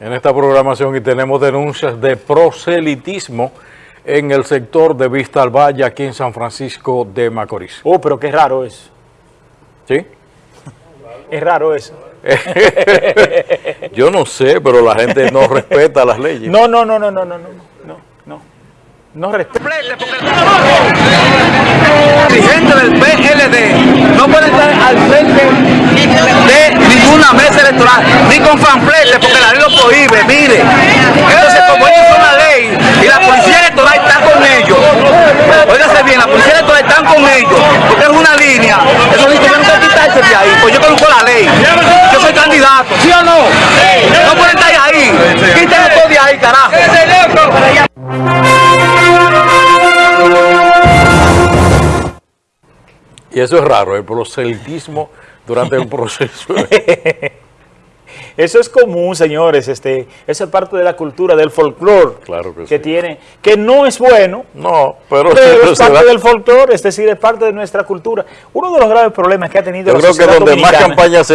en esta programación y tenemos denuncias de proselitismo en el sector de Vista al Valle aquí en San Francisco de Macorís. Oh, pero qué raro eso. ¿Sí? Es raro eso. Yo no sé, pero la gente no respeta las leyes. No, no, no, no, no, no, no, no, no. No respeta. dirigente del PLD no puede estar al frente de ninguna ni con fanfletes, porque la ley lo prohíbe, mire. Entonces, como ellos son la ley y la policía electoral está con ellos, óigase bien, la policía electoral está con ellos, porque es una línea, eso sí tuvieron que quitarse de ahí, pues yo conozco la ley, yo soy candidato, ¿sí o no? No pueden estar ahí, quítenlo todo de ahí, carajo. Y eso es raro, el proselitismo durante un proceso. Eso es común, señores. Este, eso es parte de la cultura, del folclore Claro que sí. tiene, que no es bueno, No, pero, pero es parte del folclore, es decir, es parte de nuestra cultura. Uno de los graves problemas que ha tenido yo la creo que donde más dominicana- campaña se